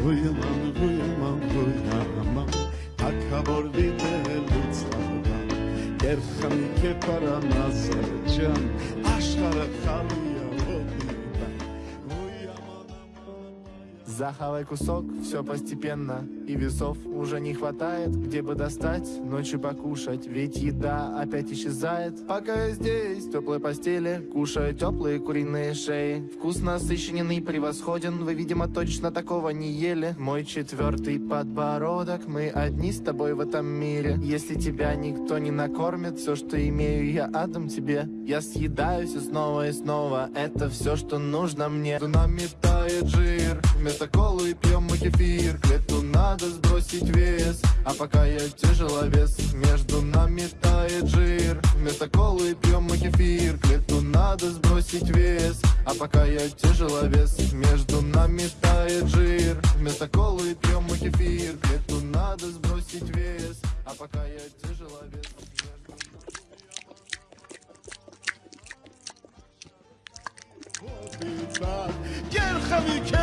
Ույուման, ույուման, ույուման, հակավոր դիտելուց հավան, կերխանի կեպարանասերջան, աշխարը խալույը Захавай кусок, все постепенно. И весов уже не хватает Где бы достать, ночью покушать. Ведь еда опять исчезает. Пока я здесь, в теплой постели Кушаю теплые куриные шеи. Вкус насыщенный, превосходен Вы, видимо, точно такого не ели. Мой четвертый подбородок Мы одни с тобой в этом мире. Если тебя никто не накормит Все, что имею, я отдам тебе. Я съедаю все снова и снова. Это все, что нужно мне. Нами тает жир Вместо колы пьем мы кефир. К лету надо сбросить вес. А пока я тяжеловес Между нами тает жир. Вместо колы пьем мы кефир. К лету надо сбросить вес. А пока я тяжеловес Между нами тает жир. Вместо колы пьем мы кефир. К лету надо сбросить вес. А пока я тяжеловес Gerxami ke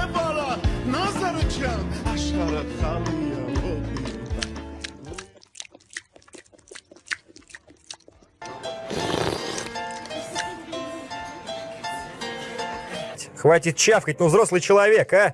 Хватит чавкать, ну взрослый человек, а!